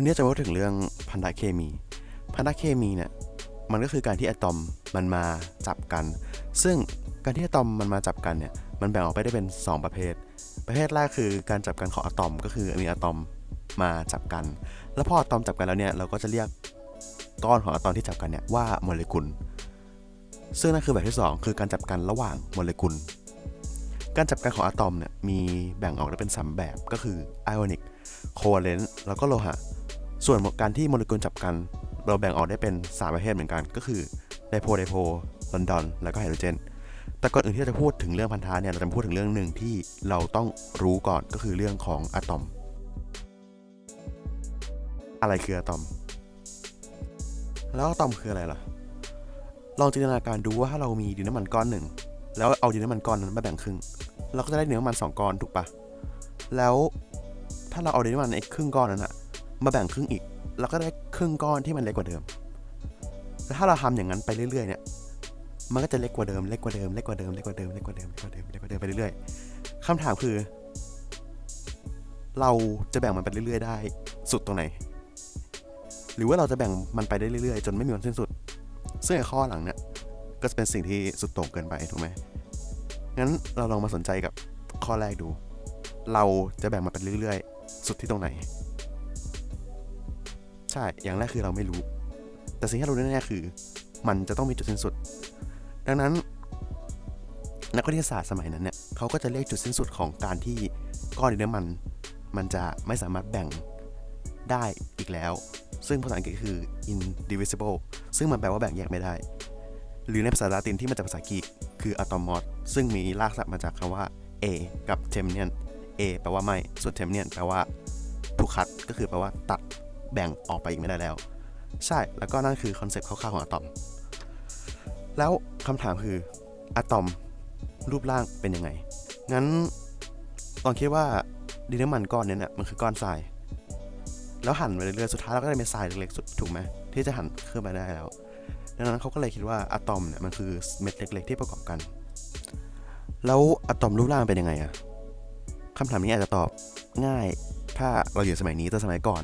วันนี้จะพูดถึงเรื่องพันธะเคมี พันธะเคมีเนี่ยมันก็คือการที่อะตอมมันมาจับกัน ซึ่งการที่อะตอมมันมาจับกันเนี่ยมันแบ่งออกไปได้เป็น 2 ประเภท ประเภทแรกคือการจับกันของอะตอม ก็คือมีอะตอมมาจับกัน แล้วพออะตอมจับกันแล้วเนี่ยเราก็จะเรียกก้อนของอะตอมที่จับกันเนี่ยว่าโมเลกุล ซึ่งนั่นคือแบบที่ 2 คือการจับกันระหว่างโมเลกุล การจับกันของอะตอมเนี่ยมีแบ่งออกได้เป็น 3 แบบก็คือไอออนิกโคเวเลนต์แล้วก็โลหะ ส่วนการที่โมเลกุลจับกัน เราแบ่งออกได้เป็น 3 ประเภทเหมือนกัน ก็คือ dipole dipole London แล้วก็ไฮโดรเจน แต่ก่อนอื่นที่เราจะพูดถึงเรื่องพันธะเนี่ย เราจะพูดถึงเรื่องหนึ่งที่เราต้องรู้ก่อนก็คือเรื่องของอะตอม อะไรคืออะตอม แล้วอะตอมคืออะไรล่ะ ลองจินตนาการดูว่าถ้าเรามีดินน้ำมันก้อนหนึ่ง แล้วเอาดินน้ำมันก้อนนั้นมาแบ่งครึ่ง เราก็จะได้ดินน้ำมันสองก้อนถูกปะแล้วถ้าเราเอาดินน้ำมันไอ้ครึ่งก้อนนั้นอะ มาแบ่งครึ่งอีกเราก็ได้ครึ่งก้อนที่มันเล็กกว่าเดิมแล้วถ้าเราทำอย่างนั้นไปเรื่อยๆเนี่ยมันก็จะเล็กกว่าเดิมเล็กกว่าเดิมเล็กกว่าเดิมเล็กกว่าเดิมเล็กกว่าเดิมเล็กกว่าเดิมเล็กกว่าเดิมไปเรื่อยๆคำถามคือ เราจะแบ่งมันไปเรื่อยๆ ได้สุดตรงไหน หรือว่าเราจะแบ่งมันไปได้เรื่อยๆ จนไม่มีวันสิ้นสุด ซึ่งไอ้ข้อหลังเนี่ยก็จะเป็นสิ่งที่สุดโต่งเกินไปถูกไหมงั้นเราลองมาสนใจกับข้อแรกดู เราจะแบ่งมันไปเรื่อยๆ สุดที่ตรงไหน ใช่ อย่างแรกคือเราไม่รู้ แต่สิ่งที่เรารู้แน่ๆคือ มันจะต้องมีจุดสิ้นสุด ดังนั้น นักวิทยาศาสตร์สมัยนั้นเนี่ยเขาก็จะเรียกจุดสิ้นสุดของการที่ก้อนดินน้ำมัน มันจะไม่สามารถแบ่งได้อีกแล้ว ซึ่งภาษาอังกฤษคือ indivisible ซึ่งมันแปลว่าแบ่งแยกไม่ได้ หรือในภาษาลาตินที่มาจากภาษากรีกคือ atomos ซึ่งมีรากศัพท์มาจากคำว่า a กับ temnein a แปลว่าไม่ ส่วน temnian แปลว่าถูกคัด ก็คือแปลว่าตัด แบ่งออกไปอีกไม่ได้แล้ว ใช่แล้วก็นั่นคือคอนเซ็ปต์คร่าวๆของอะตอม แล้วคำถามคืออะตอมรูปร่างเป็นยังไง งั้นลองคิดว่าดินน้ำมันก้อนนี้เนี่ยมันคือก้อนทราย แล้วหั่นไปเรื่อยๆสุดท้ายเราก็ได้เป็นทรายเล็กๆสุดถูกไหมที่จะหั่นขึ้นมาได้แล้ว ดังนั้นเขาก็เลยคิดว่าอะตอมเนี่ยมันคือเม็ดเล็ก ๆ ที่ประกอบกัน แล้วอะตอมรูปร่างเป็นยังไงอะคำถามนี้อาจจะตอบง่าย ถ้าเราอยู่สมัยนี้แต่สมัยก่อน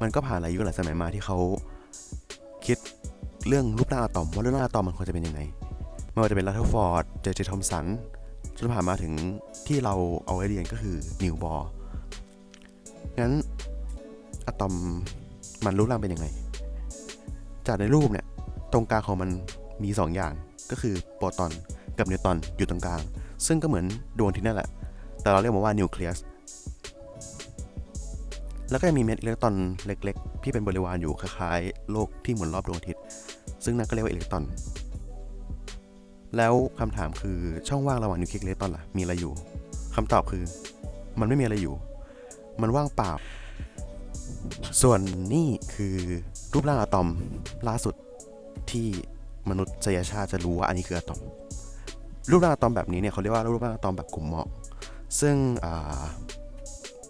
มันก็ผ่านหลายยุคหลายสมัยมาที่เขาคิดเรื่องรูปร่างอะตอมว่ารูปร่างอะตอมมันควรจะเป็นยังไงไม่ว่าจะเป็นรัทเทอร์ฟอร์ดเจเจทอมสันจนผ่านมาถึงที่เราเอาไว้เรียนก็คือนีลส์ บอร์งั้นอะตอมมันรูปร่างเป็นยังไง จากในรูปเนี่ยตรงกลางของมันมี2 อย่างก็คือโปรตอนกับนิวตรอนอยู่ตรงกลาง ซึ่งก็เหมือนดวงอาทิตย์นั่นแหละ แต่เราเรียกมันว่านิวเคลียส แล้วก็ยังมีเม็ดอิเล็กตรอนเล็กๆ ที่เป็นบริวารอยู่คล้ายๆ โลกที่หมุนรอบดวงอาทิตย์ ซึ่งนั่นก็เรียกว่าอิเล็กตรอน แล้วคำถามคือช่องว่างระหว่างนิวเคลียสอิเล็กตรอนล่ะ มีอะไรอยู่คำตอบคือ มันไม่มีอะไรอยู่ มันว่างเปล่า ส่วนนี่คือรูปร่างอะตอมล่าสุดที่มนุษยชาติจะรู้ว่าอันนี้คืออะตอม รูปร่างอะตอมแบบนี้เนี่ยเขาเรียกว่ารูปร่างอะตอมแบบกลุ่มเหมอกซึ่ง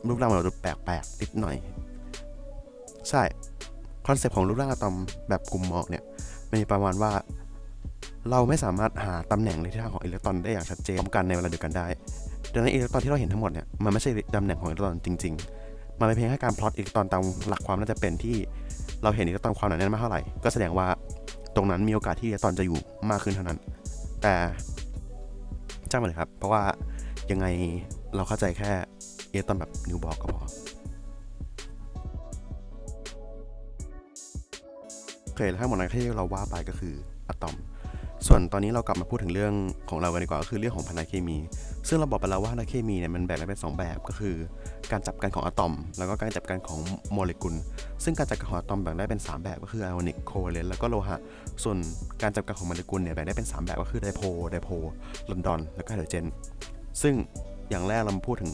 รูปร่างมันจะแปลกๆนิดหน่อย ใช่คอนเซปต์ของรูปร่างอะตอมแบบกลุ่มหมอกเนี่ยมีประมาณว่าเราไม่สามารถหาตำแหน่งในทิศทางของอิเล็กตรอนได้อย่างชัดเจนพร้อมกันในเวลาเดียวกันได้ ดังนั้นอิเล็กตรอนที่เราเห็นทั้งหมดเนี่ยมันไม่ใช่ตำแหน่งของอิเล็กตรอนจริงๆ มันเป็นเพียงแค่การพลอตอิเล็กตรอนตามหลักความน่าจะเป็นที่เราเห็นอิเล็กตรอนความหนาแน่นมากเท่าไหร่ ก็แสดงว่าตรงนั้นมีโอกาสที่อิเล็กตรอนจะอยู่มากขึ้นเท่านั้น แต่ช่างมันเลยครับ เพราะว่ายังไงเราเข้าใจแค่ เล็กตอนแบบนิวบอกก็พอโอเคแล้วทั้งหมดนั้นที่เราว่าไปก็คืออะตอม ส่วนตอนนี้เรากลับมาพูดถึงเรื่องของเรากันดีกว่าก็คือเรื่องของพันธะเคมี ซึ่งเราบอกไปแล้วว่าพันธะเคมีเนี่ยมันแบ่งได้เป็นสองแบบก็คือ การจับกันของอะตอม แล้วก็การจับกันของโมเลกุล ซึ่งการจับกันของอะตอมแบ่งได้เป็น 3 แบบก็คือไอออนิกโคเวเลนต์แล้วก็โลหะ ส่วนการจับกันของโมเลกุลเนี่ยแบ่งได้เป็น 3 แบบก็คือ dipoleไดโพลอนดอน แล้วก็ไฮโดรเจน ซึ่งอย่างแรกเรามาพูดถึง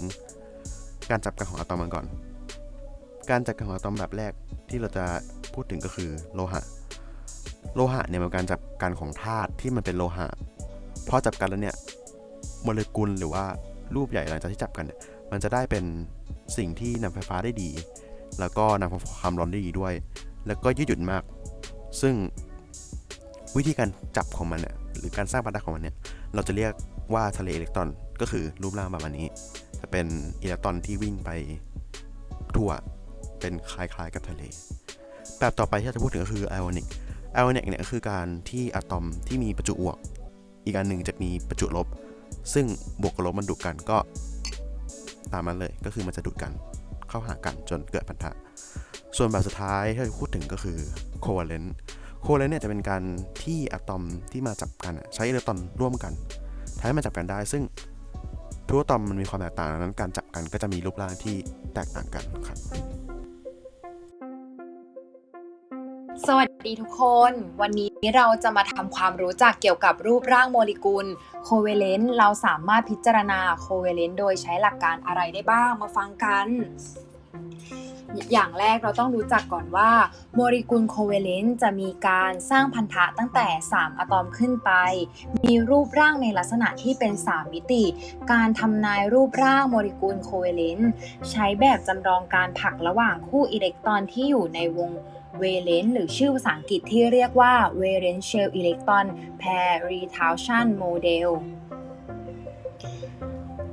การจับกันของอะตอมกันก่อน การจับกันของอะตอมแบบแรกที่เราจะพูดถึงก็คือโลหะ โลหะเนี่ยเป็นการจับกันของธาตุที่มันเป็นโลหะพอจับกันแล้วเนี่ยโมเลกุลหรือว่ารูปใหญ่หลังจากที่จับกันเนี่ยมันจะได้เป็นสิ่งที่นำไฟฟ้าได้ดี แล้วก็นำความร้อนได้ดีด้วย แล้วก็ยืดหยุ่นมาก ซึ่งวิธีการจับของมันเนี่ยหรือการสร้างพันธะของมันเนี่ยเราจะเรียกว่าทะเลอิเล็กตรอนก็คือรูปร่างประมาณนี้ เป็นอิเล็กตรอนที่วิ่งไปทั่ว เป็นคล้ายๆกับทะเล แบบต่อไปที่เราจะพูดถึงก็คือไอออนิกไอออนิกเนี่ยคือการที่อะตอมที่มีประจุบวก อีกอันหนึ่งจะมีประจุลบ ซึ่งบวกกับลบมันดูดกันก็ตามนั้นเลย ก็คือมันจะดูดกันเข้าหากันจนเกิดพันธะ ส่วนแบบสุดท้ายที่เราพูดถึงก็คือโคเวเลนต์โคเวเลนต์เนี่ยจะเป็นการที่อะตอมที่มาจับกันใช้อิเล็กตรอนร่วมกันทำให้มันจับกันได้ ซึ่ง ทุกอะตอมมันมีความแตกต่างดังนั้นการจับกันก็จะมีรูปร่างที่แตกต่างกันครับ สวัสดีทุกคน วันนี้เราจะมาทำความรู้จักเกี่ยวกับรูปร่างโมเลกุลโคเวเลนต์เราสามารถพิจารณาโคเวเลนต์โดยใช้หลักการอะไรได้บ้างมาฟังกัน อย่างแรกเราต้องรู้จักก่อนว่าโมเลกุลโคเวเลนต์จะมีการสร้างพันธะตั้งแต่ 3 อะตอมขึ้นไป มีรูปร่างในลักษณะที่เป็น 3 มิติ การทำนายรูปร่างโมเลกุลโคเวเลนต์ใช้แบบจำลองการผลักระหว่างคู่อิเล็กตรอนที่อยู่ในวงเวเลนซ์หรือชื่อภาษาอังกฤษที่เรียกว่า valence electron pair retardation model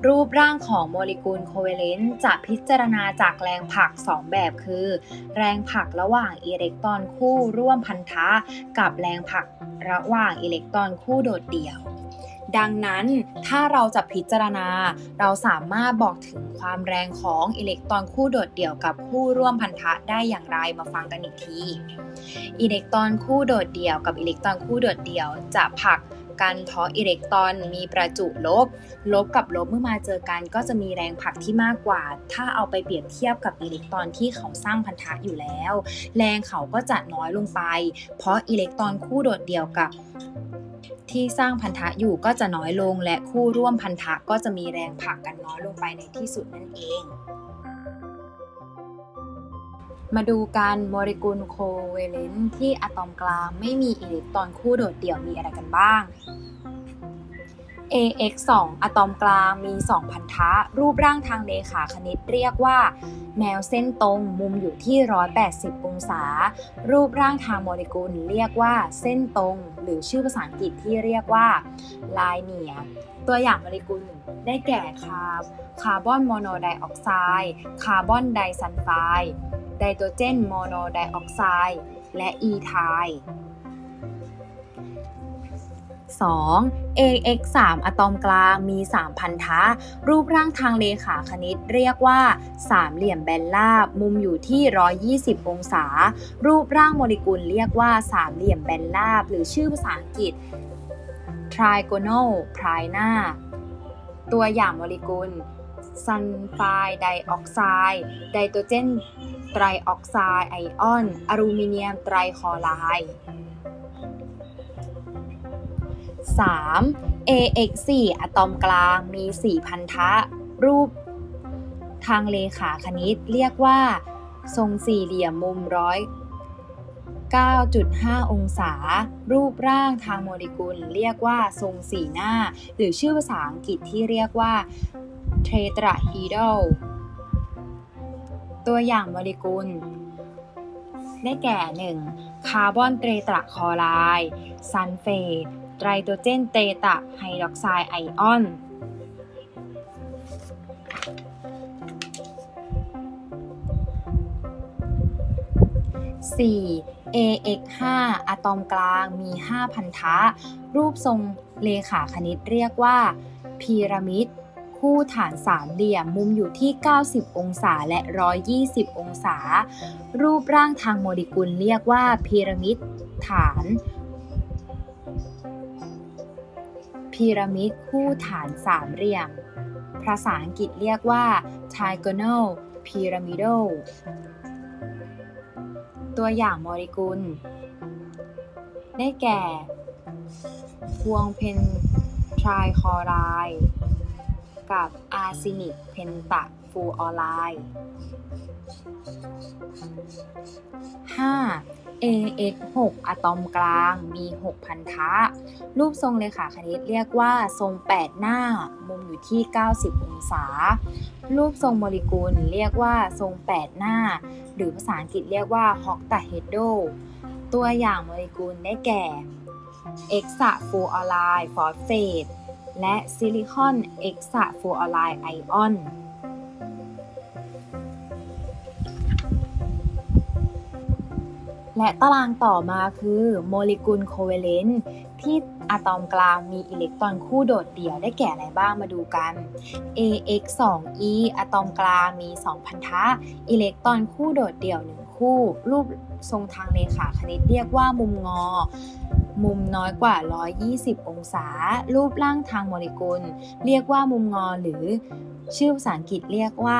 รูปร่างของโมเลกุลโคเวเลนต์จะพิจารณาจากแรงผลัก 2 แบบคือ แรงผลักระหว่างอิเล็กตรอนคู่ร่วมพันธะ กับแรงผลักระหว่างอิเล็กตรอนคู่โดดเดี่ยว ดังนั้นถ้าเราจะพิจารณา เราสามารถบอกถึงความแรงของอิเล็กตรอนคู่โดดเดี่ยวกับคู่ร่วมพันธะได้อย่างไรมาฟังกันอีกที อิเล็กตรอนคู่โดดเดี่ยวกับอิเล็กตรอนคู่โดดเดี่ยวจะผลัก กันเพราะอิเล็กตรอน มีประจุลบ ลบกับลบเมื่อมาเจอกันก็จะมีแรงผลักที่มากกว่า ถ้าเอาไปเปรียบเทียบกับอิเล็กตรอนที่เขาสร้างพันธะอยู่แล้ว แรงเขาก็จะน้อยลงไป เพราะอิเล็กตรอนคู่โดดเดี่ยวกับที่สร้างพันธะอยู่ก็จะน้อยลง และคู่ร่วมพันธะก็จะมีแรงผลักกันน้อยลงไปในที่สุดนั่นเอง มาดูกันโมเลกุลโคเวเลนต์ที่อะตอมกลางไม่มีอิเล็กตรอนคู่โดดเดี่ยวมีอะไรกันบ้าง AX 2 อะตอมกลางมี 2 พันธะ รูปร่างทางเลขาคณิตเรียกว่า แนวเส้นตรงมุมอยู่ที่ 180 องศา รูปร่างทางโมเลกุลเรียกว่าเส้นตรง หรือชื่อภาษาอังกฤษที่เรียกว่า linear ตัวอย่างโมเลกุลได้แก่คาร์คาร์บอนโมโนไดออกไซด์คาร์บอนไดซัลไฟด์ ไดไนโตรเจนโมโนไดออกไซด์และอีไทด์ 2. AX 3 อะตอมกลางมี 3 พันธะ รูปร่างทางเลขาคณิตเรียกว่า สามเหลี่ยมแบนราบ มุมอยู่ที่ 120 องศา รูปร่างโมเลกุลเรียกว่า สามเหลี่ยมแบนราบ หรือชื่อภาษาอังกฤษ trigonal prina ตัวอย่างโมเลกุล ซัลไฟไดออกไซด์ไดโตรเจนไตรออกไซด์ไอออน อลูมิเนียมไตรคลอไรด์ 3. AX 4 อะตอมกลางมี 4 พันธะ รูปทางเลขาคณิตเรียกว่า ทรงสี่เหลี่ยมมุมร้อย9.5 องศา รูปร่างทางโมเลกุล เรียกว่าทรงสี่หน้า หรือชื่อภาษาอังกฤษที่เรียกว่า tetrahedral ตัวอย่างโมเลกุล ได้แก่ 1. คาร์บอนเตตระคลอไรด์ซัลเฟตไตรโตรเจนเตตระไฮดรอกไซด์ไอออน 4. AX 5 อะตอมกลางมี 5 พันธะ รูปทรงเลขาคณิตเรียกว่าพีระมิด คู่ฐานสามเหลี่ยมมุมอยู่ที่ 90 องศาและ 120 องศา รูปร่างทางโมเลกุลเรียกว่าพีระมิดฐานพีระมิดคู่ฐานสามเหลี่ยม ภาษาอังกฤษเรียกว่า trigonal pyramidal ตัวอย่างโมเลกุล ได้แก่ ฟอสฟอรัสเพนตะคลอไรด์ กับอาร์เซนิกเพนตะฟลูออไรด์ 5. AX 6 อะตอมกลางมี 6 พันธะ รูปทรงเลขาคณิตเรียกว่าทรง 8 หน้า มุมอยู่ที่ 90 องศา รูปทรงโมเลกุลเรียกว่าทรง 8 หน้า หรือภาษาอังกฤษเรียกว่า h o c t a h e d r o ตัวอย่างโมเลกุลได้แก่เฮกซะฟลูออไรด์ฟอสเฟต และซิลิคอนเฮกซะฟลูออไรด์ไอออนและตารางต่อมาคือโมเลกุลโคเวเลนต์ที่อะตอมกลางมีอิเล็กตรอนคู่โดดเดี่ยวได้แก่อะไรบ้างมาดูกัน AX 2 E อะตอมกลางมี 2 พันธะ อิเล็กตรอนคู่โดดเดี่ยว 1 คู่ รูปทรงทางเลขาคณิตเรียกว่ามุมงอ มุมน้อยกว่า 120 องศา รูปร่างทางโมเลกุล เรียกว่ามุมงอหรือชื่อภาษาอังกฤษเรียกว่า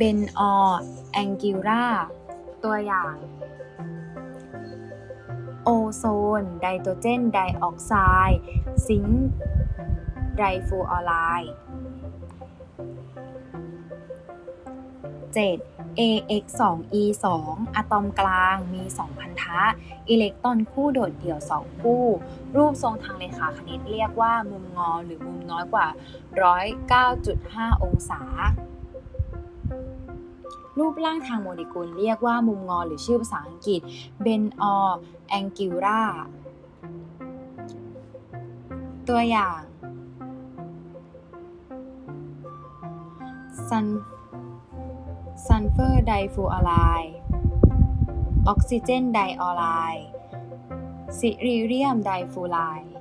Ben or Angular ตัวอย่างโอโซน ไดโตรเจน ไดออกไซด์ ซิงค์ ไดฟูออไลด์ 7 AX 2 E 2 อะตอมกลางมี 2 พันธะ อิเล็กตรอนคู่โดดเดี่ยว 2 คู่ รูปทรงทางเลขาคณิตเรียกว่ามุมงอหรือมุมน้อยกว่า 109.5 องศา รูปร่างทางโมเลกุลเรียกว่ามุมงอหรือชื่อภาษาอังกฤษ Bent or Angular ตัวอย่างซัน ซัลเฟอร์ไดฟลูออไรด์ออกซิเจนไดฟลูออไรด์ซีลีเนียมไดฟลูออไรด์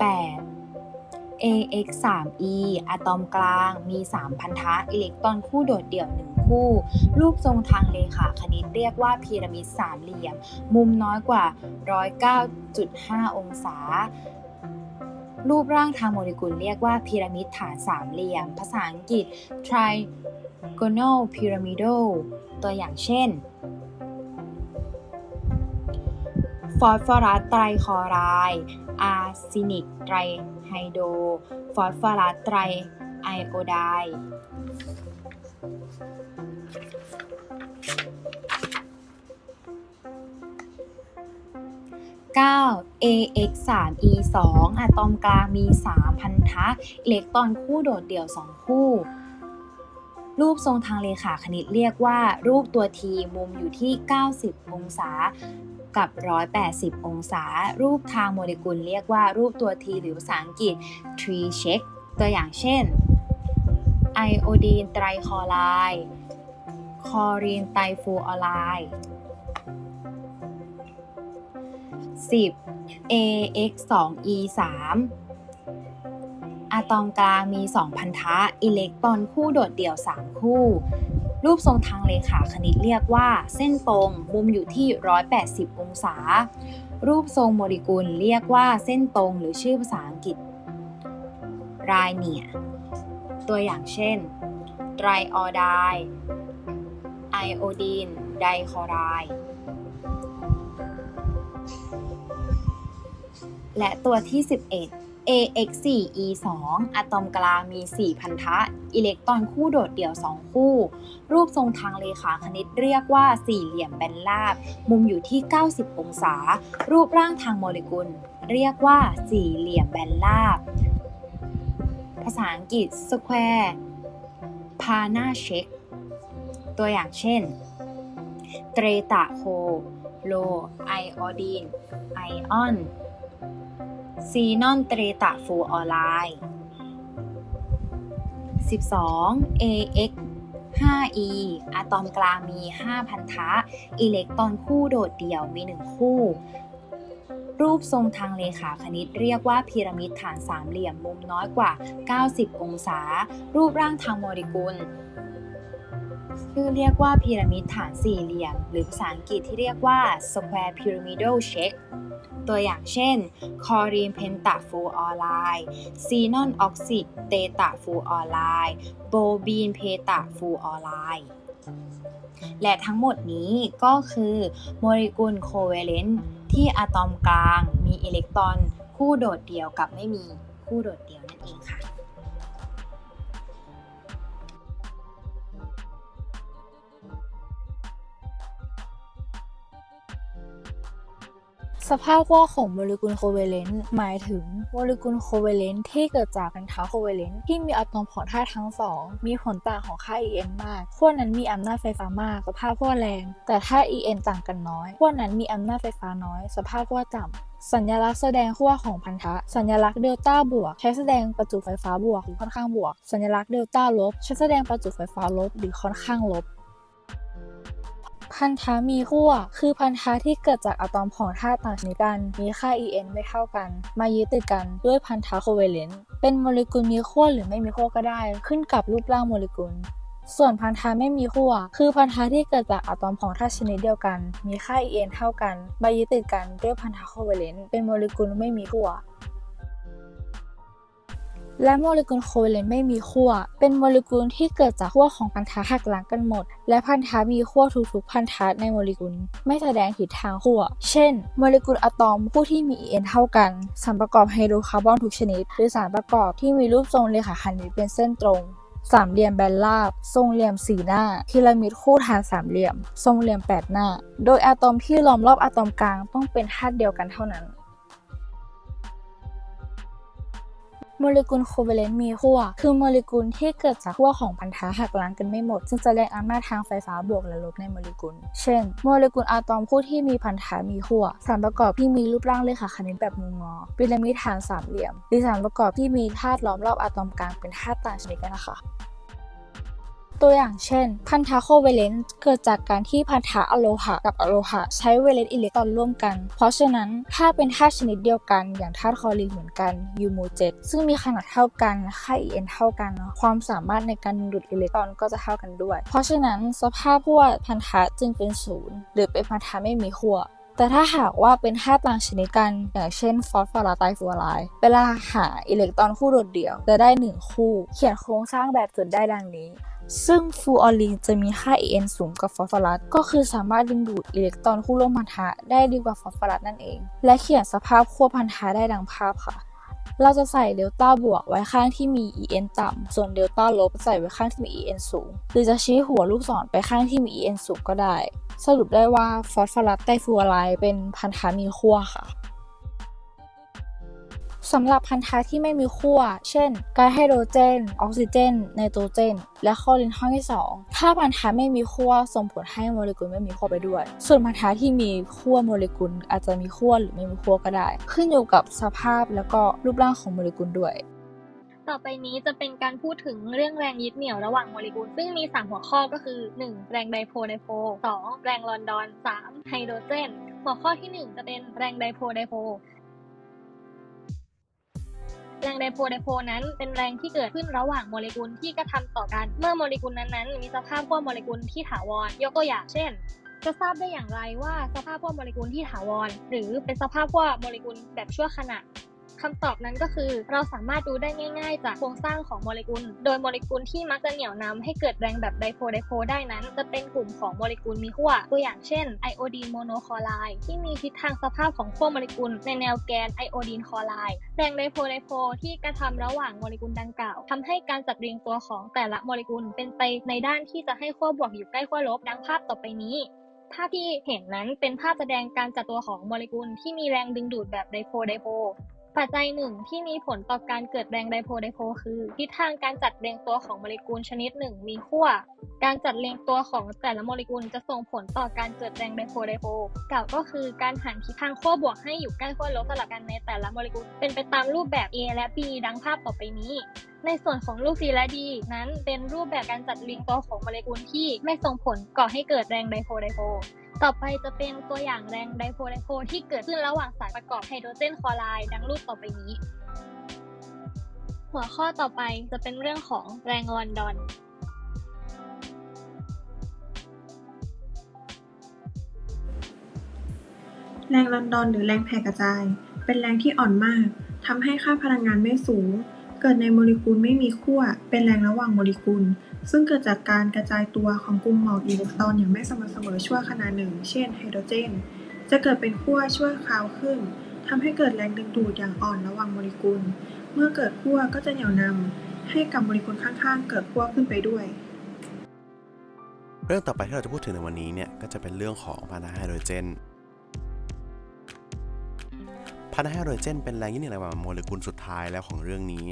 8 AX 3 E อะตอมกลางมี 3 พันธะอิเล็กตรอนคู่โดดเดี่ยว 1 คู่ รูปทรงทางเลขาคณิตเรียกว่าพีระมิดสามเหลี่ยม มุมน้อยกว่า 109.5 องศา รูปร่างทางโมเลกุลเรียกว่าพีระมิดฐานสามเหลี่ยม ภาษาอังกฤษ trigonal pyramidal ตัวอย่างเช่น ฟอสฟอรัสไตรคลอไรด์อาร์เซนิกไตรไฮโดรฟอสฟอรัสไตรไอโอไดด์ 9 AX 3 E 2อะตอมกลางมี 3 พันธะอิเล็กตรอนคู่โดดเดี่ยว 2 คู่ รูปทรงทางเลขาคณิตเรียกว่า รูปตัวทีมุมอยู่ที่ 90 องศากับ 180 องศา รูปทางโมเลกุลเรียกว่ารูปตัวทีหรือภาษาอังกฤษ tree check ตัวอย่างเช่น ไอโอดีนไตรคลอไรด์ คอรีนไตรฟูออไลด์ 10 AX 2 E 3อะตอมกลางมี 2 พันธะ อิเล็กตรอนคู่โดดเดี่ยว 3 คู่ รูปทรงทางเลขาคณิตเรียกว่า เส้นตรง มุมอยู่ที่ 180 องศา รูปทรงโมเลกุลเรียกว่าเส้นตรงหรือชื่อภาษาอังกฤษไรเนียตัวอย่างเช่น ไตรออไดไอโอดีน ไดคอไรด์ และตัวที่ 11 AX 4 E 2 อะตอมกลางมี 4 พันธะ อิเล็กตรอนคู่โดดเดี่ยว 2 คู่ รูปทรงทางเลขาคณิตเรียกว่าสี่เหลี่ยมแบนราบ มุมอยู่ที่ 90 องศา รูปร่างทางโมเลกุล เรียกว่าสี่เหลี่ยมแบนราบ ภาษาอังกฤษ square p a n a c h e ตัวอย่างเช่น เตรตะโค โล ไอออดีน ไอออนซีนอนเตรตะฟูออไลน์ 12 AX 5E อะตอมกลางมี 5 พันธะ อิเล็กตรอนคู่โดดเดี่ยวมี 1 คู่ รูปทรงทางเลขาคณิตเรียกว่าพีระมิดฐานสามเหลี่ยมมุมน้อยกว่า 90 องศา รูปร่างทางโมเลกุล ชื่อเรียกว่าพีระมิดฐานสี่เหลี่ยม หรือภาษาอังกฤษที่เรียกว่า square pyramidal shape ตัวอย่างเช่น คลอรีนเพนตะฟลูออไรด์ซีนอนออกซิเตตระฟลูออไรด์โบรมีนเพนตะฟลูออไรด์และทั้งหมดนี้ก็คือโมเลกุลโคเวเลนต์ที่อะตอมกลางมีอิเล็กตรอนคู่โดดเดี่ยวกับไม่มีคู่โดดเดี่ยวนั่นเองค่ะ สภาพขั้วของโมเลกุลโคเวเลนต์หมายถึงโมเลกุลโคเวเลนต์ที่เกิดจากพันธะโคเวเลนต์ที่มีอะตอมของธาตุทั้งสองมีผลต่างของค่า En มากขั้วนั้นมีอำนาจไฟฟ้ามาก สภาพขั้วแรง แต่ถ้า En ต่างกันน้อยขั้วนั้นมีอำนาจไฟฟ้าน้อย สภาพขั้วต่ำสัญลักษณ์แสดงขั้วของพันธะ สัญลักษณ์เดลต้าบวก ใช้แสดงประจุไฟฟ้าบวกหรือค่อนข้างบวก สัญลักษณ์เดลต้าลบ ใช้แสดงประจุไฟฟ้าลบหรือค่อนข้างลบ พันธะมีขั้วคือพันธะที่เกิดจากอะตอมของธาตุต่างชนิดกัน มีค่า En ไม่เท่ากัน มายึดติดกันด้วยพันธะโคเวเลนต์เป็นโมเลกุลมีขั้วหรือไม่มีขั้วก็ได้ ขึ้นกับรูปร่างโมเลกุลส่วนพันธะไม่มีขั้ว คือพันธะที่เกิดจากอะตอมของธาตุชนิดเดียวกัน มีค่า En เท่ากันมายึดติดกันด้วยพันธะโคเวเลนต์ เป็นโมเลกุลไม่มีขั้ว และโมเลกุลโคเวเลนต์ไม่มีขั้ว เป็นโมเลกุลที่เกิดจากขั้วของพันธะหักล้างกันหมด และพันธะมีขั้วทุกๆพันธะในโมเลกุล ไม่แสดงทิศทางขั้ว เช่น โมเลกุลอะตอมคู่ที่มี En เท่ากัน สารประกอบไฮโดรคาร์บอนทุกชนิด หรือสารประกอบที่มีรูปทรงเรขาคณิตเป็นเส้นตรงสามเหลี่ยมแบนราบ ทรงเหลี่ยมสี่หน้า พีระมิดคู่ฐานสามเหลี่ยม ทรงเหลี่ยมแปดหน้า โดยอะตอมที่ล้อมรอบอะตอมกลางต้องเป็นธาตุเดียวกันเท่านั้น โมเลกุลโคเวเลนต์มีขั้วคือโมเลกุลที่เกิดจากขั้วของพันธะหักล้างกันไม่หมด ซึ่งจะแรงอำนาจทางไฟฟ้าบวกและลบในโมเลกุล เช่น โมเลกุลอะตอมคู่ที่มีพันธะมีขั้วสารประกอบที่มีรูปร่างเลขาคณิตแบบมุมงอพีระมิดฐานสามเหลี่ยมหรือสารประกอบที่มีธาตุล้อมรอบอะตอมกลางเป็นธาตุต่างชนิดกันนะคะ ตัวอย่างเช่น พันธะโคเวเลนต์เกิดจากการที่พันธะอะโลหะกับอะโลหะใช้เวเลนต์อิเล็กตรอนร่วมกัน เพราะฉะนั้นถ้าเป็นธาตุชนิดเดียวกัน อย่างธาตุคลอรีนเหมือนกันอยู่หมู่เจ็ดซึ่งมีขนาดเท่ากันค่า En เท่ากันเนอะความสามารถในการดูดอิเล็กตรอนก็จะเท่ากันด้วย เพราะฉะนั้นสภาพขั้วพันธะจึงเป็นศูนย์หรือเป็นพันธะไม่มีขั้วแต่ถ้าหากว่าเป็นธาตุต่างชนิดกัน อย่างเช่นฟอสฟอรัสไตรฟลูออไรด์เวลาหาอิเล็กตรอนคู่โดดเดี่ยวจะได้ 1 คู่ เขียนโครงสร้างแบบจุดได้ดังนี้ ซึ่งฟลูออรีนจะมีค่า En สูงกว่าฟอสฟอรัส ก็คือสามารถดึงดูดอิเล็กตรอนคู่ร่วมพันธะได้ดีกว่าฟอสฟอรัสนั่นเอง และเขียนสภาพขั้วพันธะได้ดังภาพค่ะ เราจะใส่เดลต้าบวกไว้ข้างที่มี EN ต่ำ ส่วนเดลต้าลบใส่ไว้ข้างที่มี EN สูง หรือจะชี้หัวลูกศรไปข้างที่มี EN สูงก็ได้ สรุปได้ว่าฟอสฟอรัสไตรฟลูออไรด์เป็นพันธะมีขั้วค่ะ สำหรับพันธะที่ไม่มีขั้ว เช่นก๊าซไฮโดรเจน ออกซิเจน ไนโตรเจน และคลอรีนข้อที่ 2 ถ้าพันธะไม่มีขั้วส่งผลให้โมเลกุลไม่มีขั้วไปด้วย ส่วนพันธะที่มีขั้วโมเลกุลอาจจะมีขั้วหรือไม่มีขั้วก็ได้ ขึ้นอยู่กับสภาพแล้วก็รูปร่างของโมเลกุลด้วยต่อไปนี้จะเป็นการพูดถึงเรื่องแรงยึดเหนี่ยวระหว่างโมเลกุล ซึ่งมี 3 หัวข้อก็คือ 1. แรงไดโพลไดโพล 2. แรงลอนดอน 3. ไฮโดรเจน หัวข้อที่ 1 จะเป็นแรงไดโพลไดโพล แรงไดโพลไดโพลนั้นเป็นแรงที่เกิดขึ้นระหว่างโมเลกุลที่กระทำต่อกัน เมื่อโมเลกุลนั้นๆ มีสภาพขั้วโมเลกุลที่ถาวร ยกตัวอย่างเช่น จะทราบได้อย่างไรว่าสภาพขั้วโมเลกุลที่ถาวร หรือเป็นสภาพขั้วโมเลกุลแบบชั่วขณะ คำตอบนั้นก็คือ เราสามารถดูได้ง่าย ๆ จากโครงสร้างของโมเลกุล โดยโมเลกุลที่มักจะเหนี่ยวนำให้เกิดแรงแบบ dipole-dipole ได้นั้น จะเป็นกลุ่มของโมเลกุลมีขั้วตัวอย่างเช่นไอโอดีนโมโนคลอไรด์ที่มีทิศทางสภาพของขั้วโมเลกุล ในแนวแกนไอโอดีนคลอไรด์แรง dipole-dipole ที่กระทำระหว่างโมเลกุลดังกล่าวทำให้การจัดเรียงตัวของแต่ละโมเลกุลเป็นไปในด้านที่จะให้ขั้วบวกอยู่ใกล้ขั้วลบดังภาพต่อไปนี้ภาพที่เห็นนั้นเป็นภาพแสดงการจัดตัวของโมเลกุลที่มีแรงดึงดูดแบบไดโพไดโพ ปัจจัยหนึ่งที่มีผลต่อการเกิดแรงไดโพลไดโพลคือ ทิศทางการจัดเรียงตัวของโมเลกุลชนิดหนึ่งมีขั้ว การจัดเรียงตัวของแต่ละโมเลกุลจะส่งผลต่อการเกิดแรงไดโพลไดโพลกล่าวก็คือการหันทิศทางขั้วบวกให้อยู่ใกล้ขั้วลบสลับกันในแต่ละโมเลกุลเป็นไปตามรูปแบบ A และ B ดังภาพต่อไปนี้ ในส่วนของรูป C และ D นั้นเป็นรูปแบบการจัดเรียงตัวของโมเลกุลที่ไม่ส่งผลก่อให้เกิดแรงไดโพลไดโพล ต่อไปจะเป็นตัวอย่างแรงไดโพลไดโพลที่เกิดขึ้นระหว่างสารประกอบไฮโดรเจนคลอไรด์ดังรูปต่อไปนี้ หัวข้อต่อไปจะเป็นเรื่องของแรงลอนดอนแรงลอนดอนหรือแรงแผ่กระจาย เป็นแรงที่อ่อนมากทำให้ค่าพลังงานไม่สูง เกิดในโมเลกุลไม่มีขั้วเป็นแรงระหว่างโมเลกุล ซึ่งเกิดจากการกระจายตัวของกลุ่มหมอกอิเล็กตรอนอย่างไม่สม่ำเสมอชั่วขณะหนึ่ง เช่นไฮโดรเจน จะเกิดเป็นขั้วชั่วคราวขึ้นทำให้เกิดแรงดึงดูดอย่างอ่อนระหว่างโมเลกุล เมื่อเกิดขั้วก็จะเหนี่ยวนำให้กับโมเลกุลข้างๆ เกิดขั้วขึ้นไปด้วย เรื่องต่อไปที่เราจะพูดถึงในวันนี้เนี่ยก็จะเป็นเรื่องของพันธะไฮโดรเจนพันธะไฮโดรเจนเป็นแรงยึดเหนี่ยวระหว่างโมเลกุลสุดท้ายแล้วของเรื่องนี้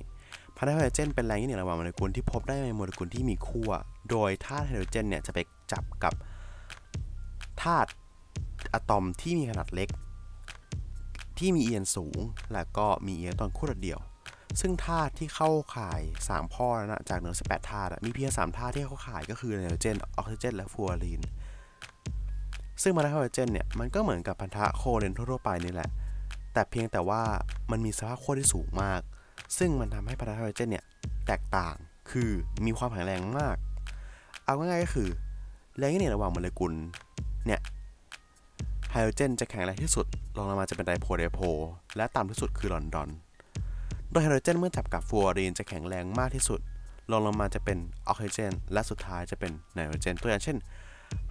พันธะไฮโดรเจนเป็นแรงยึดเหนี่ยวระหว่างโมเลกุลที่พบได้ในโมเลกุลที่มีขั้ว โดยธาตุไฮโดรเจนเนี่ยจะไปจับกับธาตุอะตอมที่มีขนาดเล็ก ที่มีเอียนสูง และก็มีอิเล็กตอนคู่เดียว ซึ่งธาตุที่เข้าข่าย3ข้อนะจากเหนือ18ธาตุมีเพียง3ธาตุที่เข้าข่ายก็คือไนโตรเจนออกซิเจน และฟลูออรีน ซึ่งพันธะไฮโดรเจนเนี่ยมันก็เหมือนกับพันธะโคเวเลนต์ทั่วไปนี่แหละ แต่เพียงแต่ว่ามันมีสภาพขั้วที่สูงมาก ซึ่งมันทำให้พันธะไฮโดรเจนเนี่ยแตกต่างคือมีความแข็งแรงมาก เอาง่ายๆก็คือแรงเนี่ยระหว่างโมเลกุลเนี่ยไฮโดรเจนจะแข็งแรงที่สุดรองลงมาจะเป็น dipole-dipoleและต่ำที่สุดคือลอนดอน โดยไฮโดรเจนเมื่อจับกับฟลูออรีนจะแข็งแรงมากที่สุดรองลงมาจะเป็นออกซิเจน และสุดท้ายจะเป็นไนโตรเจน ตัวอย่างเช่น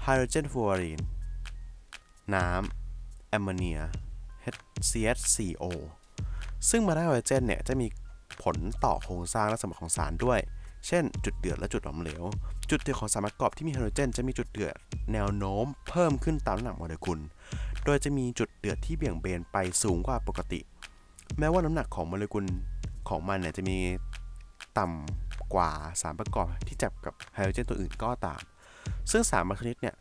ไฮโดรเจนฟลูออรีนน้ำแอมโมเนีย HCH4O ซึ่งพันธะไฮโดรเจนเนี่ยจะมี ผลต่อโครงสร้างและสมบัติของสารด้วย เช่น จุดเดือดและจุดหลอมเหลว จุดเดือดของสารประกอบที่มีไฮโดรเจนจะมีจุดเดือดแนวโน้มเพิ่มขึ้นตามน้ำหนักโมเลกุล โดยจะมีจุดเดือดที่เบี่ยงเบนไปสูงกว่าปกติ แม้ว่าน้ำหนักของโมเลกุลของมันเนี่ยจะมีต่ำกว่าสารประกอบที่จับกับไฮโดรเจนตัวอื่นก็ตาม ซึ่งสารบางชนิดเนี่ย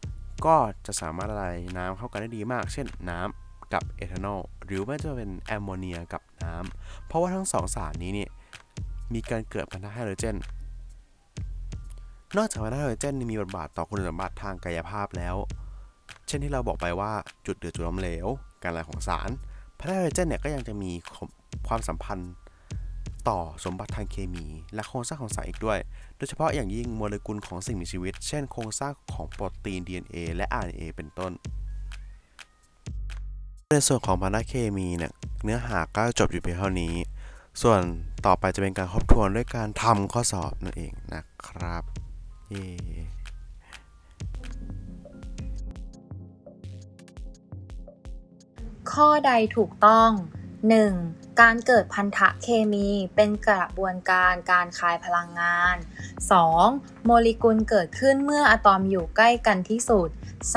ก็จะสามารถละลายน้ำเข้ากันได้ดีมาก เช่นน้ำ กับเอทานอลหรือไม่จะเป็นแอมโมเนียกับน้ำเพราะว่าทั้งสองสารนี้เนี่ยมีการเกิดพันธะไฮโดรเจน นอกจากพันธะไฮโดรเจนมีบทบาทต่อคุณสมบัติทางกายภาพแล้ว เช่นที่เราบอกไปว่าจุดเดือดจุดล้มเหลว การละลของสาร พันธะไฮโดรเจนเนี่ยก็ยังจะมีความสัมพันธ์ต่อสมบัติทางเคมี และโครงสร้างของสารอีกด้วย โดยเฉพาะอย่างยิ่งโมเลกุลของสิ่งมีชีวิต เช่นโครงสร้างของโปรตีน DNA และ RNA เป็นต้น ในส่วนของพันธะเคมีเนี่ยเนื้อหาก็จบอยู่เพียงเท่านี้ ส่วนต่อไปจะเป็นการทบทวนด้วยการทำข้อสอบนั่นเองนะครับเย้ข้อใดถูกต้อง 1. การเกิดพันธะเคมีเป็นกระบวนการการคายพลังงาน 2. โมเลกุลเกิดขึ้นเมื่ออะตอมอยู่ใกล้กันที่สุด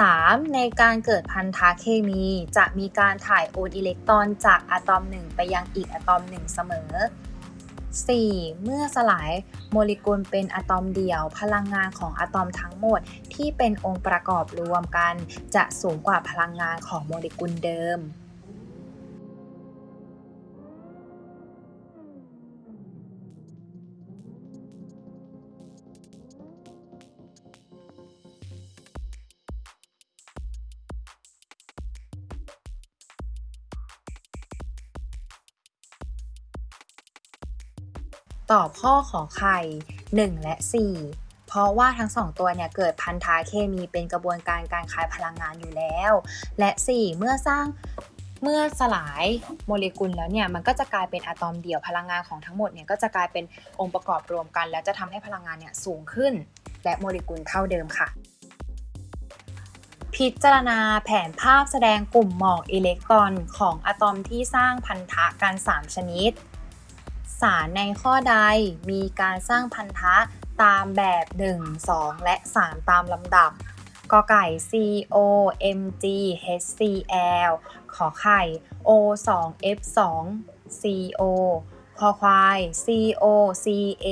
3. ในการเกิดพันธะเคมี จะมีการถ่ายโอนอิเล็กตรอนจากอะตอมหนึ่งไปยังอีกอะตอมหนึ่งเสมอ 4. เมื่อสลายโมเลกุลเป็นอะตอมเดี่ยว พลังงานของอะตอมทั้งหมดที่เป็นองค์ประกอบรวมกัน จะสูงกว่าพลังงานของโมเลกุลเดิม ตอบข้อขอไข่ 1 และ 4 เพราะว่าทั้งสองตัวเนี่ยเกิดพันธะเคมีเป็นกระบวนการการคายพลังงานอยู่แล้ว และ 4 เมื่อสร้างเมื่อสลายโมเลกุลแล้วเนี่ยมันก็จะกลายเป็นอะตอมเดี่ยวพลังงานของทั้งหมดเนี่ยก็จะกลายเป็นองค์ประกอบรวมกัน แล้วจะทำให้พลังงานเนี่ยสูงขึ้น และโมเลกุลเท่าเดิมค่ะ พิจารณาแผนภาพแสดงกลุ่มหมอกอิเล็กตรอนของอะตอมที่สร้างพันธะกัน 3 ชนิด สารในข้อใดมีการสร้างพันธะตามแบบ 1 2 และ 3 ตามลำดับกไก่ CO Mg HCl ขอไข่ O 2 F 2 CO คอควาย CO Ca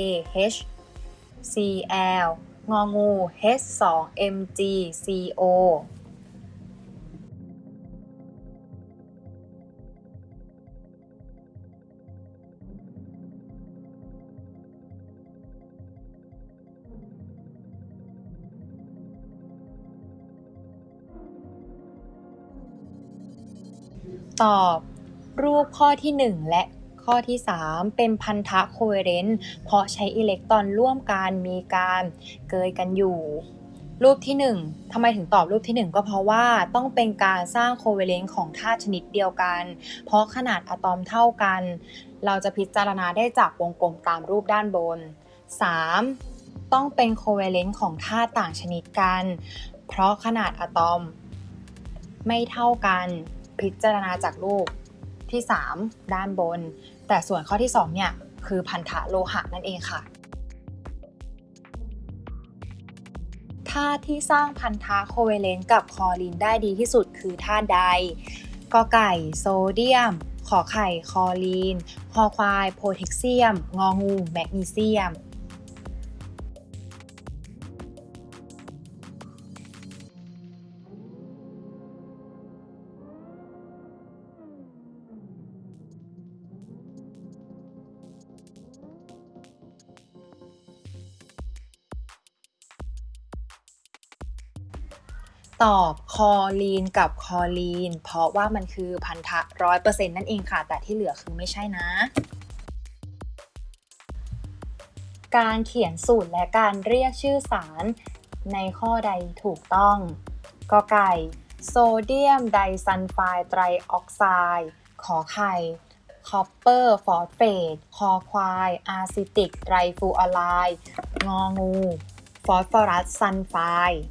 H Cl งองู H 2 Mg CO ตอบ รูปข้อที่ 1 และข้อที่ 3 เป็นพันธะโคเวเลนต์เพราะใช้อิเล็กตรอนร่วมกันมีการเกยกันอยู่ รูปที่ 1ทำไมถึงตอบรูปที่ 1 ก็เพราะว่าต้องเป็นการสร้างโคเวเลนต์ของธาตุชนิดเดียวกัน เพราะขนาดอะตอมเท่ากัน เราจะพิจารณาได้จากวงกลมตามรูปด้านบน 3. ต้องเป็นโคเวเลนต์ของธาตุต่างชนิดกัน เพราะขนาดอะตอม ไม่เท่ากัน พิจารณาจากรูปที่ 3 ด้านบน แต่ส่วนข้อที่ 2 เนี่ย คือพันธะโลหะนั่นเองค่ะธาตุที่สร้างพันธะโคเวเลนต์กับคลอรีนได้ดีที่สุดคือธาตุใดกอไก่โซเดียม ขอไข่คลอรีนคอควาย โพแทสเซียม งองู แมกนีเซียม ตอบคลอรีนกับคลอรีน เพราะว่ามันคือพันธะร้อยเปอร์เซ็นต์นั่นเองค่ะ แต่ที่เหลือคือไม่ใช่นะ การเขียนสูตรและการเรียกชื่อสารในข้อใดถูกต้องกอไก่โซเดียมไดซัลไฟด์ไตรออกไซด์ขอไข่คอปเปอร์ฟอสเฟตคอควายอาร์เซนิกไตรฟลูออไรด์ด์งองูฟอสฟอรัสซัลไฟด์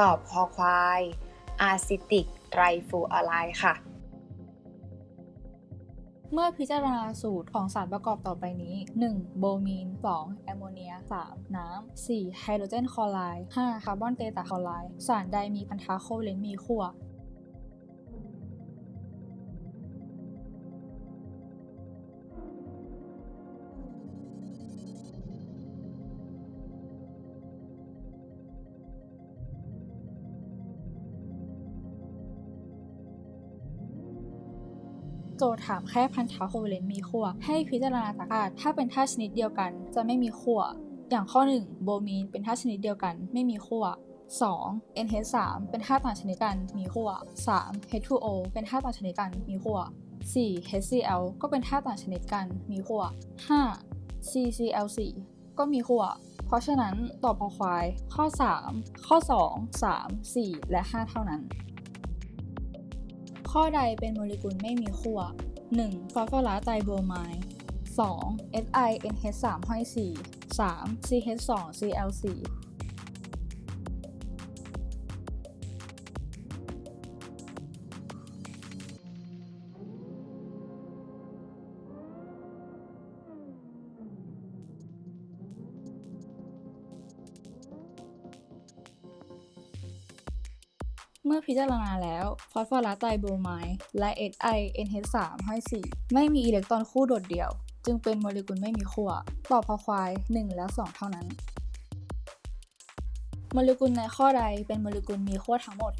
ตอบคอควายอาร์เซนิกไตรฟลูออไรด์ค่ะ เมื่อพิจารณาสูตรของสารประกอบต่อไปนี้ 1. โบรมีน 2. แอมโมเนีย 3. น้ำ 4. ไฮโดรเจนคลอไรด์ 5. คาร์บอนเตตระคลอไรด์ สารใดมีพันธะโคเวเลนต์มีขั้ว โจทย์ถามแค่พันธะโคเวเลนต์มีขั้วให้พิจารณาจากธาตุถ้าเป็นธาตุชนิดเดียวกัน จะไม่มีขั้วอย่างข้อ 1 โบมีนเป็นธาตุชนิดเดียวกัน ไม่มีขั้ว 2. NH3 เป็นธาตุต่างชนิดกันมีขั้ว 3. H2O เป็นธาตุต่างชนิดกันมีขั้ว 4. HCl ก็เป็นธาตุต่างชนิดกันมีขั้ว 5. CCl4 ก็มีขั้ว เพราะฉะนั้นตอบพอควาย ข้อ 3 ข้อ 2 3 4 และ 5 เท่านั้น ข้อใดเป็นโมเลกุลไม่มีขั้ว 1. ฟอสฟอรัสไตรโบรไมด์ 2. SiNH3 ห้อย4 3. CH2Cl4 อพิจารณาแล้ว ฟอสฟอรัสไตรโบรไมด์และ HINH3 ห้อย 4 ไม่มีอิเล็กตรอนคู่โดดเดี่ยว จึงเป็นโมเลกุลไม่มีขั้วตอบพอควาย 1 และ 2 เท่านั้น โมเลกุลในข้อใดเป็นโมเลกุลมีขั้วทั้งหมด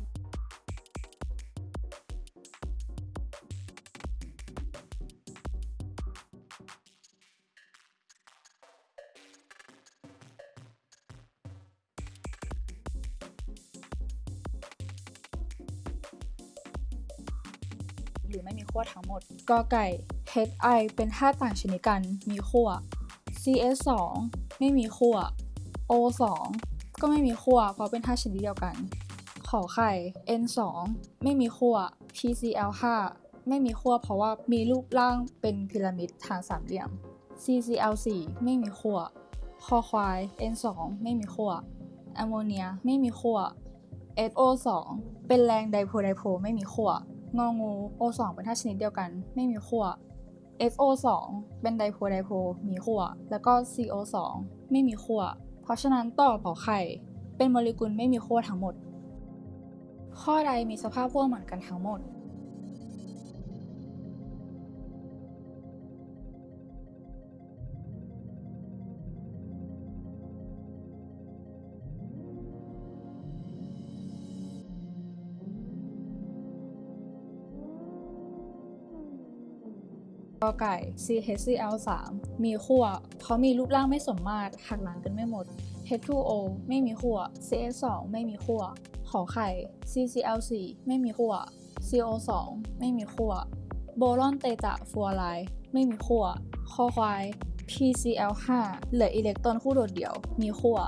ด กอไก่ HI เป็นธาตุต่างชนิดกัน มีขั้ว CS2 ไม่มีขั้ว O2 ก็ไม่มีขั้วเพราะเป็นธาตุชนิดเดียวกัน ขอไข่ N2 ไม่มีขั้ว PCl5 ไม่มีขั้วเพราะว่ามีรูปร่างเป็นพีระมิดทางสามเหลี่ยม CCl4 ไม่มีขั้ว คอควาย N2 ไม่มีขั้วแอมโมเนียไม่มีขั้ว SO2 เป็นแรงไดโพไดโพไม่มีขั้ว งองู O2 เป็นธาตุชนิดเดียวกัน ไม่มีขั้ว SO2 เป็นไดโพไดโพมีขั้ว แล้วก็ CO2 ไม่มีขั้ว เพราะฉะนั้นต่อขอไข่ เป็นโมเลกุลไม่มีขั้วทั้งหมด ข้อใดมีสภาพพ่วงเหมือนกันทั้งหมด กอไก่ CHCl3 มีขั้วเพราะมีรูปร่างไม่สมมาตรหักหลังกันไม่หมด H2O ไม่มีขั้ว CH2 ไม่มีขั้วขอไข่ CCl4 ไม่มีขั้ว CO2 ไม่มีขั้วโบรอนเตตะฟลูออไรด์ไม่มีขั้วคอควาย PCl5 เหลืออิเล็กตรอนคู่โดดเดี่ยว มีขั้ว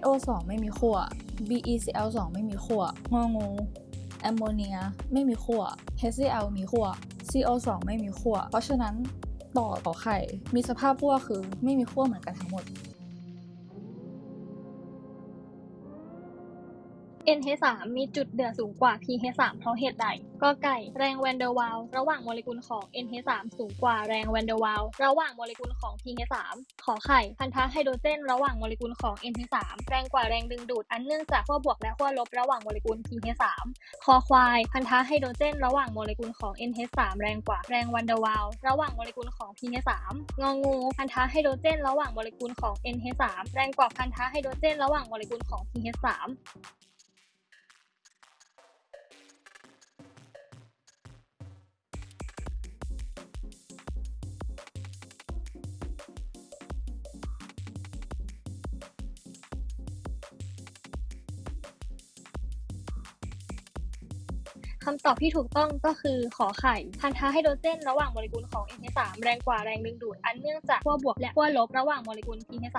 SO2 ไม่มีขั้ว BeCl2 ไม่มีขั้วงองูแอมโมเนีย ไม่มีขั้ว HCl มีขั้ว CO2 ไม่มีขั้วเพราะฉะนั้นตอบขอไข่มีสภาพขั้วคือไม่มีขั้วเหมือนกันทั้งหมด NH3 มีจุดเดือดสูงกว่า pH3 เพราะเหตุใดกอไก่แรงแวนเดอร์วาลส์ระหว่างโมเลกุลของ NH3 สูงกว่าแรงแวนเดอร์วาลส์ระหว่างโมเลกุลของ pH3 ขอไข่พันธะไฮโดรเจนระหว่างโมเลกุลของ NH3 แรงกว่าแรงดึงดูดอันเนื่องจากขั้วบวกและขั้วลบระหว่างโมเลกุล PH3 คอควายพันธะไฮโดรเจนระหว่างโมเลกุลของ NH3 แรงกว่าแรงแวนเดอร์วาลส์ระหว่างโมเลกุลของ PH3 งองูพันธะไฮโดรเจนระหว่างโมเลกุลของ NH3 แรงกว่าพันธะไฮโดรเจนระหว่างโมเลกุลของ PH3 คำตอบที่ถูกต้องก็คือขอไข่ พันธะไฮโดรเจน ระหว่างโมเลกุลของ NH3 แรงกว่าแรงดึงดูด อันเนื่องจากขั้วบวกและขั้วลบระหว่างโมเลกุล PH3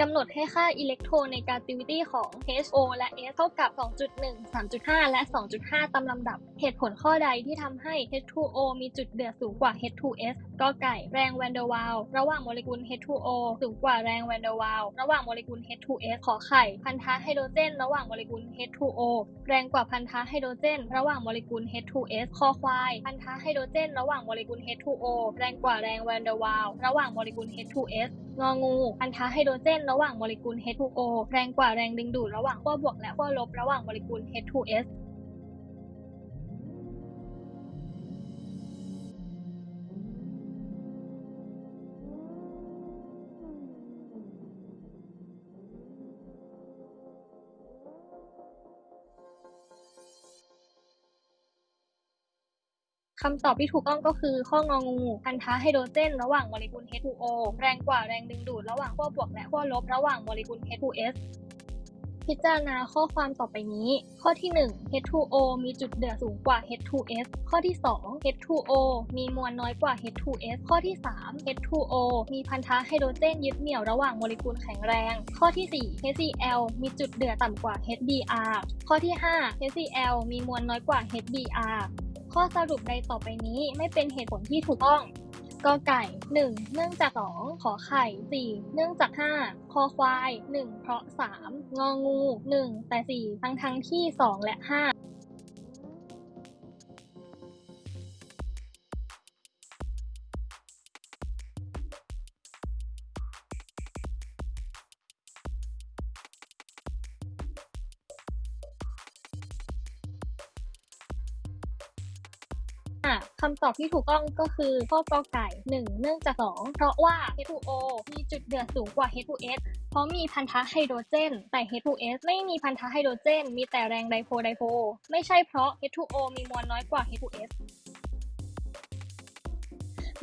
กำหนดให้ค่า electronegativity ของ H O และ S เท่ากับ 2.1 3.5 และ 2.5 ตามลำดับ เหตุผลข้อใดที่ทำให้ H2O มีจุดเดือดสูงกว่า H2S กไก่ แรงแวนเดอร์วาลส์ระหว่างโมเลกุล H2O สูงกว่าแรงแวนเดอร์วาลส์ระหว่างโมเลกุล H2S ขอไข่ พันธะไฮโดรเจน ระหว่างโมเลกุล H2O แรงกว่าพันธะไฮโดรเจน ระหว่างโมเลกุล H2S คอควาย พันธะไฮโดรเจน ระหว่างโมเลกุล H2O แรงกว่าแรงแวนเดอร์วาลส์ระหว่างโมเลกุล H2S งองูพันธะไฮโดรเจน ระหว่างโมเลกุล H2O แรงกว่าแรงดึงดูดระหว่างขั้วบวกและขั้วลบระหว่างโมเลกุล H2S คำตอบที่ถูกต้องก็คือข้ององูพันธะไฮโดรเจน ระหว่างโมเลกุล H2O แรงกว่าแรงดึงดูดระหว่างขั้วบวกและขั้วลบระหว่างโมเลกุล H2S พิจารณาข้อความต่อไปนี้ ข้อที่ 1 H2O มีจุดเดือดสูงกว่า H2S ข้อที่ 2 H2O มีมวลน้อยกว่า H2S ข้อที่ 3 H2O มีพันธะไฮโดรเจนยึดเหนี่ยวระหว่างโมเลกุลแข็งแรง ข้อที่ 4 HCl มีจุดเดือดต่ำกว่า HBr ข้อที่ 5 HCl มีมวลน้อยกว่า HBr ข้อสรุปใดต่อไปนี้ไม่เป็นเหตุผลที่ถูกต้องกอไก่ 1 เนื่องจาก 2 ขอไข่ 4 เนื่องจาก 5 คอควาย 1 เพราะ 3 งองู 1 แต่ 4 ทั้งทั้งที่ 2 และ 5 คำตอบที่ถูกต้องก็คือข้อกอไก่ 1 เนื่องจาก 2 เพราะว่า H2O มีจุดเดือดสูงกว่า H2S เพราะมีพันธะไฮโดรเจน แต่ H2S ไม่มีพันธะไฮโดรเจน มีแต่แรง dipole-dipole ไม่ใช่เพราะ H2O มีมวลน้อยกว่า H2S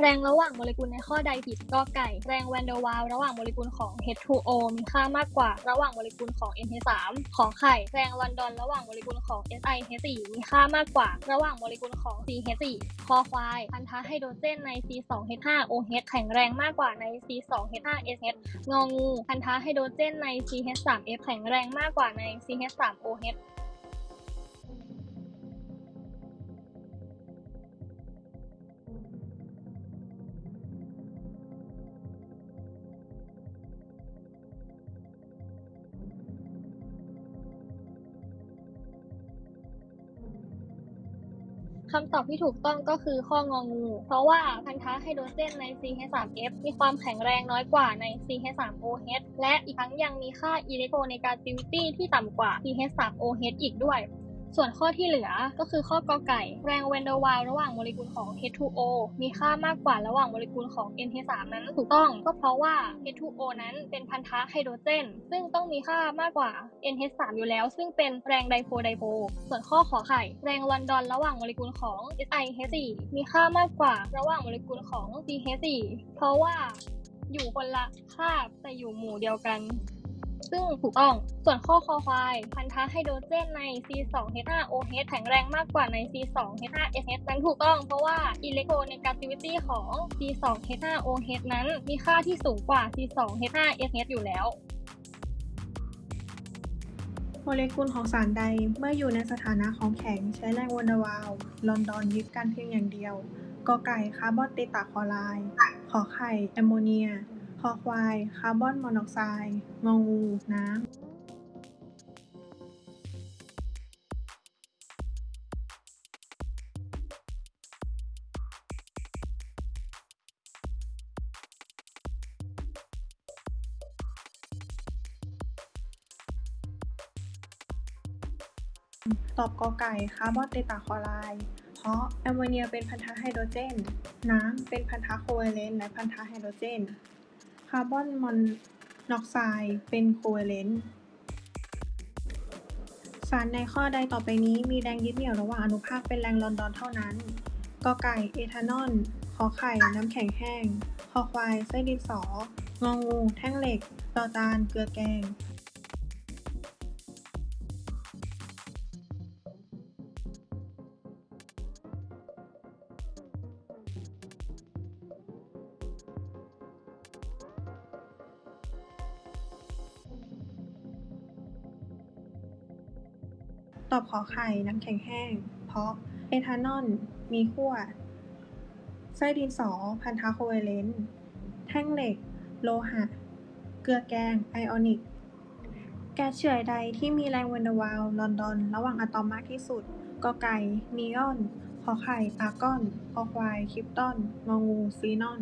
แรงระหว่างโมเลกุลในข้อใดผิดกอไก่ แรงแวนเดอร์วาลส์ระหว่างโมเลกุลของ H2O มีค่ามากกว่าระหว่างโมเลกุลของ NH3 ขอไข่ แรงลอนดอนระหว่างโมเลกุลของ SiH4 มีค่ามากกว่า ระหว่างโมเลกุลของ CH4 คอควาย พันธะไฮโดรเจนใน C2H5OH แข็งแรงมากกว่าใน C2H5SH งองู พันธะไฮโดรเจนใน CH3F แข็งแรงมากกว่าใน CH3OH คำตอบที่ถูกต้องก็คือข้ององู เพราะว่าพันธะไฮโดรเจนใน CH3F มีความแข็งแรงน้อยกว่าใน CH3OH และอีกทั้งยังมีค่าอิเล็กโทรเนกาติวิตี้ที่ต่ำกว่า CH3OH อีกด้วย ส่วนข้อที่เหลือก็คือข้อกอไก่ แรงแวนเดอร์วัลระหว่างโมเลกุลของ H2O มีค่ามากกว่าระหว่างโมเลกุลของ NH3 นั้นถูกต้องก็เพราะว่า H2O นั้นเป็นพันธะไฮโดรเจน ซึ่งต้องมีค่ามากกว่า NH3 อยู่แล้ว ซึ่งเป็นแรงไดโพไดโพส่วนข้อขอไข่ แรงลอนดอนระหว่างโมเลกุลของ SiH4 มีค่ามากกว่าระหว่างโมเลกุลของ CH4 เพราะว่าอยู่คนละคาบแต่อยู่หมู่เดียวกัน ซึ่งถูกต้องส่วนข้อคอควาย พันธะไฮโดรเจนใน C2H5OH แข็งแรงมากกว่าใน C2H5SH นั้นถูกต้องเพราะว่าอิเล็กโทรเนกาติวิตี้ของ C2H5OH นั้นมีค่าที่สูงกว่า C2H5SH อยู่แล้วโมเลกุลของสารใดเมื่ออยู่ในสถานะของแข็งใช้แรงแวนเดอร์วาลส์ลอนดอนยึดกันเพียงอย่างเดียวกอไก่คาร์บอนเตตระคลอไรด์ขอไข่แอมโมเนีย คอควายคาร์บอนมอนอกไซด์งองู น้ำ ตอบกอไก่คาร์บอนเตตาคลอไรด์ เพราะแอมโมเนียเป็นพันธะไฮโดรเจน น้ำเป็นพันธะโคเวเลนต์และพันธะไฮโดรเจน คาร์บอนมอนอกไซด์เป็นโคเวเลนต์ สารในข้อใดต่อไปนี้มีแรงยึดเหนี่ยวระหว่างอนุภาคเป็นแรงลอนดอนเท่านั้น กอไก่เอทานอล ขอไข่น้ำแข็งแห้ง คอควายไส้ดินสอ งองู แท่งเหล็ก จอจาน เกลือแกง ตอบขอไข่น้ำแข็งแห้ง เพราะเอทานอลมีขั้วไส้ดินสอ พันธะโคเวเลนต์แท่งเหล็ก โลหะ เกลือแกง ไอออนิก แก๊สเฉื่อยใดที่มีแรงแวนเดอร์วาลส์ลอนดอน ระหว่างอะตอมมากที่สุดกอไก่นีออน ขอไข่ อาร์กอนคอควาย คริปตอน งองู ซีนอน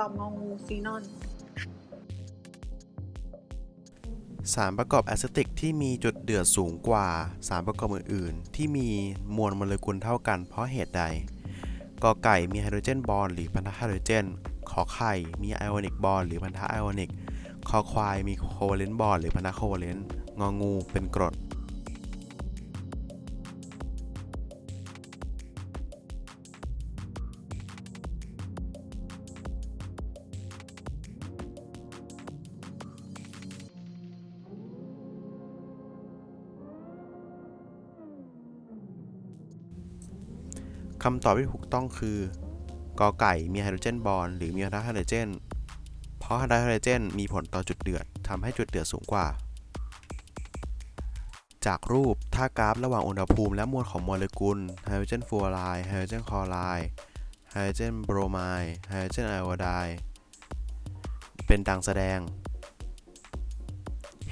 ตอบงองูซีนอนสารประกอบแอซิติกที่มีจุดเดือดสูงกว่าสารประกอบอื่น ๆ ที่มีมวลโมเลกุลเท่ากันเพราะเหตุใดกอไก่มี hydrogen bond หรือพันธะไฮโดรเจน ขอไข่มี ionic bond หรือพันธะไอออนิก คอควายมี covalent bond หรือพันธะโคเวเลนต์ งองูเป็นกรดคำตอบที่ถูกต้องคือกอไก่มี hydrogen bond หรือมีไฮโดรเจน เพราะไฮโดรเจนมีผลต่อจุดเดือดทำให้จุดเดือดสูงกว่า จากรูปถ้ากราฟระหว่างอุณหภูมิและมวลของโมเลกุลไฮโดรเจนฟลูออไรด์ไฮโดรเจนคลอไรด์ไฮโดรเจนโบรไมด์ไฮโดรเจนไอโอไดด์เป็นดังแสดง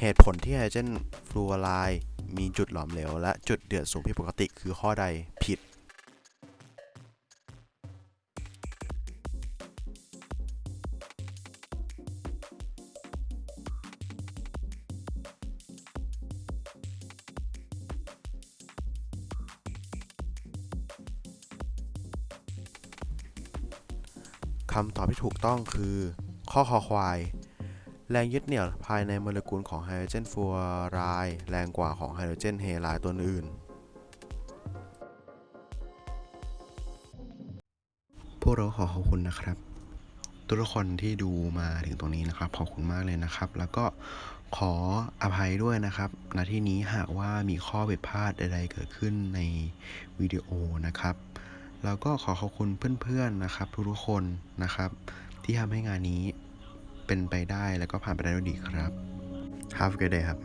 เหตุผลที่ไฮโดรเจนฟลูออไรด์มีจุดหลอมเหลวและจุดเดือดสูงผิดปกติคือข้อใดผิดำตอบที่ถูกต้องคือ ข้อคอควาย แรงยึดเหนี่ยวภายในโมเลกุลของไฮโดรเจนฟลูออไรด์แรงกว่าของไฮโดรเจนเฮไลด์ตัวอื่น พวกเราขอขอบคุณนะครับ ทุกคนที่ดูมาถึงตรงนี้นะครับ ขอบคุณมากเลยนะครับ แล้วก็ขออภัยด้วยนะครับณที่นี้หากว่ามีข้อผิดพลาดใดๆเกิดขึ้นในวิดีโอนะครับ แล้วก็ขอขอบคุณเพื่อนๆนะครับ ทุกๆคนนะครับ ที่ทำให้งานนี้เป็นไปได้แล้วก็ผ่านไปได้ด้วยดีครับ Have a good day ครับ